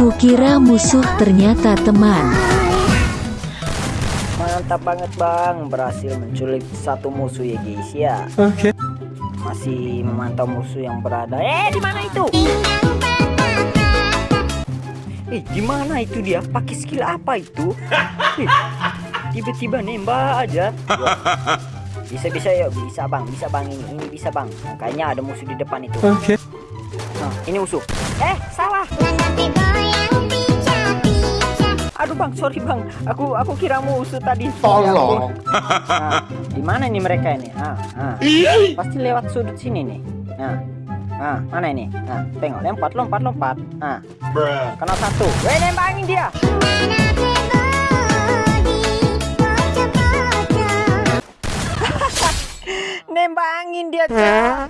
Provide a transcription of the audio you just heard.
Kukira musuh ternyata teman. Mantap banget bang, berhasil menculik satu musuh ya guys ya. Oke. Masih memantau musuh yang berada. Eh, di mana itu? Eh, di mana itu dia? Pakai skill apa itu? Eh, Tiba-tiba nembak aja. Bisa bisa ya, bisa bang, bisa bang ini, ini bisa bang. Nah, kayaknya ada musuh di depan itu. Oke. Nah, ini musuh. Eh, salah. Aduh bang, sorry bang. Aku aku kira musuh tadi. Tolong. Nah, di mana nih mereka ini? Ah, ah. Pasti lewat sudut sini nih. Nah, nah mana ini? Nah, tengok, lompat, lompat, lompat. Nah, kena satu. Weh, nembangin dia. Nembangin dia.